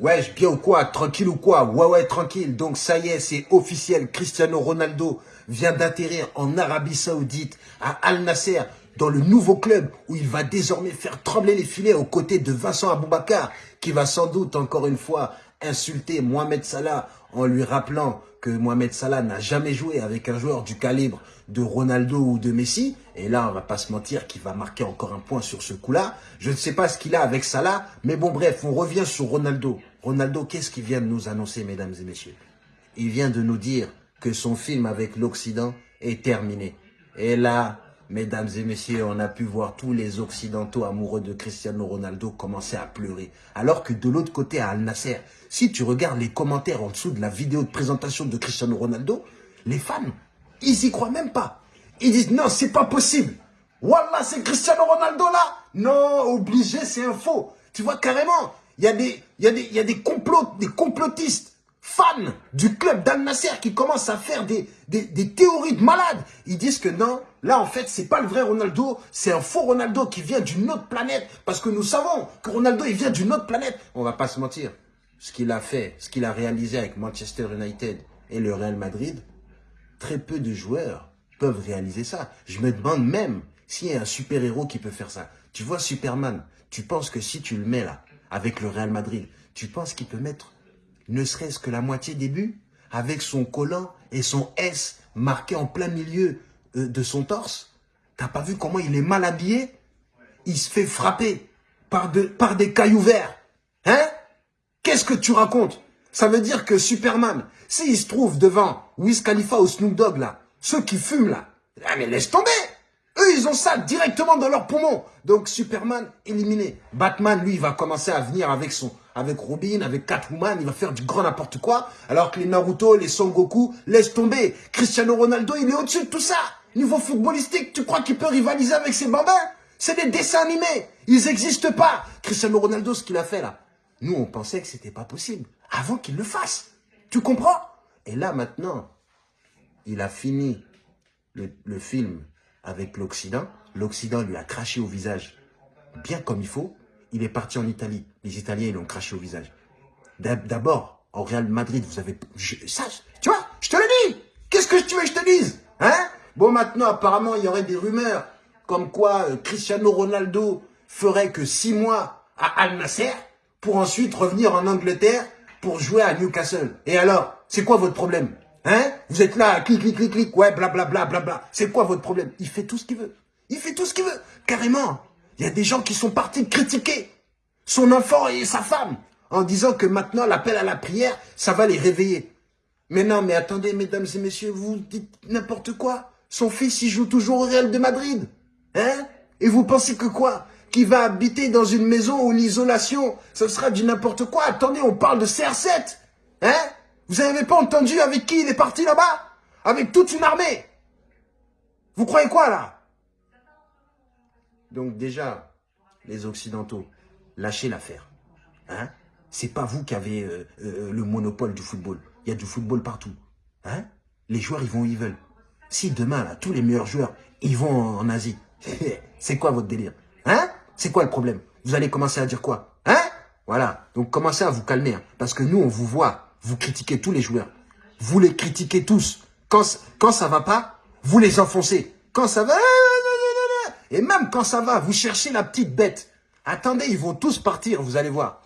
Wesh, bien ou quoi Tranquille ou quoi Ouais, ouais, tranquille. Donc ça y est, c'est officiel. Cristiano Ronaldo vient d'atterrir en Arabie Saoudite, à Al Nasser, dans le nouveau club où il va désormais faire trembler les filets aux côtés de Vincent Aboubakar, qui va sans doute encore une fois insulter Mohamed Salah en lui rappelant que Mohamed Salah n'a jamais joué avec un joueur du calibre de Ronaldo ou de Messi. Et là, on va pas se mentir qu'il va marquer encore un point sur ce coup-là. Je ne sais pas ce qu'il a avec Salah, mais bon, bref, on revient sur Ronaldo. Ronaldo, qu'est-ce qu'il vient de nous annoncer, mesdames et messieurs? Il vient de nous dire que son film avec l'Occident est terminé. Et là, mesdames et messieurs, on a pu voir tous les Occidentaux amoureux de Cristiano Ronaldo commencer à pleurer. Alors que de l'autre côté, à Al Nasser, si tu regardes les commentaires en dessous de la vidéo de présentation de Cristiano Ronaldo, les fans, ils y croient même pas. Ils disent non, c'est pas possible. Wallah, c'est Cristiano Ronaldo là Non, obligé, c'est un faux. Tu vois, carrément, il y a des, y a des, y a des des complotistes fans du club d'Al Nasser qui commencent à faire des, théories de malades. Ils disent que non, là en fait c'est pas le vrai Ronaldo, c'est un faux Ronaldo qui vient d'une autre planète. Parce que nous savons que Ronaldo il vient d'une autre planète. On va pas se mentir ce qu'il a fait, ce qu'il a réalisé avec Manchester United et le Real Madrid, très peu de joueurs peuvent réaliser ça. Je me demande même s'il y a un super-héros qui peut faire ça. Tu vois Superman, tu penses que si tu le mets là, avec le Real Madrid, tu penses qu'il peut mettre ne serait-ce que la moitié des buts avec son collant et son S marqué en plein milieu euh, de son torse T'as pas vu comment il est mal habillé? Il se fait frapper par, de, par des cailloux verts. Hein? Qu'est-ce que tu racontes? Ça veut dire que Superman, s'il se trouve devant Wiz Khalifa ou Snoop Dogg, là, ceux qui fument, là, ah mais laisse tomber Ils ont ça directement dans leurs poumons. Donc, Superman, éliminé. Batman, lui, il va commencer à venir avec son, avec Robin, avec Catwoman, il va faire du grand n'importe quoi. Alors que les Naruto, les Son Goku, laisse tomber. Cristiano Ronaldo, il est au-dessus de tout ça. Niveau footballistique, tu crois qu'il peut rivaliser avec ses bambins? C'est des dessins animés. Ils n'existent pas. Cristiano Ronaldo, ce qu'il a fait là, nous, on pensait que c'était pas possible. Avant qu'il le fasse. Tu comprends? Et là, maintenant, il a fini le, film avec l'Occident. L'Occident lui a craché au visage bien comme il faut. Il est parti en Italie. Les Italiens, ils l'ont craché au visage. D'abord, au Real Madrid, vous avez... ça, tu vois, je te le dis Qu'est-ce que tu veux que je te dise Hein? Bon, maintenant, apparemment, il y aurait des rumeurs comme quoi euh, Cristiano Ronaldo ferait que six mois à Al Nasser pour ensuite revenir en Angleterre pour jouer à Newcastle. Et alors, c'est quoi votre problème? Hein? Vous êtes là, clic, clic, clic, clic, ouais, blablabla, bla, bla, C'est quoi votre problème? Il fait tout ce qu'il veut. Il fait tout ce qu'il veut. Carrément. Il y a des gens qui sont partis critiquer son enfant et sa femme en disant que maintenant, l'appel à la prière, ça va les réveiller. Mais non, mais attendez, mesdames et messieurs, vous dites n'importe quoi. Son fils, il joue toujours au Real de Madrid. Hein? Et vous pensez que quoi? Qui va habiter dans une maison où l'isolation, ce sera du n'importe quoi? Attendez, on parle de CR7. Hein? Vous n'avez pas entendu avec qui il est parti là-bas? Avec toute une armée? Vous croyez quoi là? Donc déjà, les Occidentaux, lâchez l'affaire. Hein? C'est pas vous qui avez euh, euh, le monopole du football. Il y a du football partout. Hein? Les joueurs, ils vont où ils veulent. Si demain, là, tous les meilleurs joueurs, ils vont en Asie, c'est quoi votre délire Hein? C'est quoi le problème? Vous allez commencer à dire quoi Hein? Voilà. Donc commencez à vous calmer. Hein. parce que nous, on vous voit. Vous critiquez tous les joueurs. Vous les critiquez tous. Quand, quand ça va pas, vous les enfoncez. Quand ça va... Et même quand ça va, vous cherchez la petite bête. Attendez, ils vont tous partir, vous allez voir.